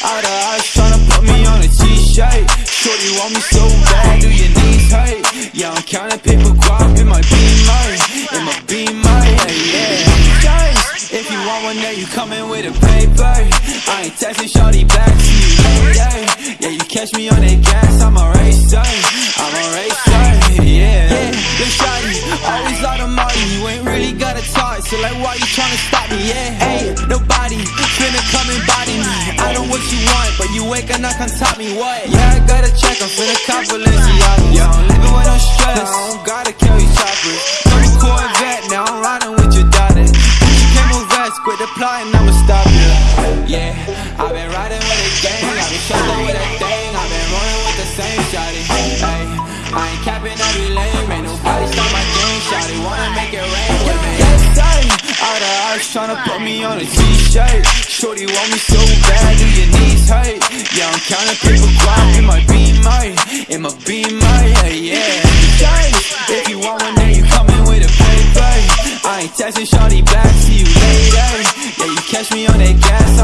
All the eyes tryna put me on a t-shirt. Want me so bad, do your knees hurt? Yeah, I'm counting paper guap in my beamer, in my beamer, yeah, yeah. Guys, if you want one, then you coming with a paper. I ain't texting shorty back to you later. Yeah, you catch me on that gas, I'm a racer, I'm a racer, yeah. Yeah, look shawty, always lot of money, you ain't really gotta talk, so like why you tryna stop me, yeah? Hey, what you want, but you ain't gonna come top me, what? Yeah, I gotta check, I'm finna cop Balenciaga. Yeah, I'm living with no stress, I don't gotta carry choppers. A Corvette, now I'm riding with your daughter. You came with vest, quit the plotting, I'ma stop you. Yeah, I've been riding with a gang, I've been shuffling with a thing, I've been rolling with the same shawty. Hey, I ain't capping every lane, ain't nobody stop my game, shawty. Wanna make it rain All the eyes tryna put me on a t-shirt. Shorty want me so bad, do your knees hurt? Yeah, I'm counting paper guap in my beamer, in my beamer, yeah, yeah. If you want one, then you coming with a paper. I ain't texting shorty back, see you later. Yeah, you catch me on that gas.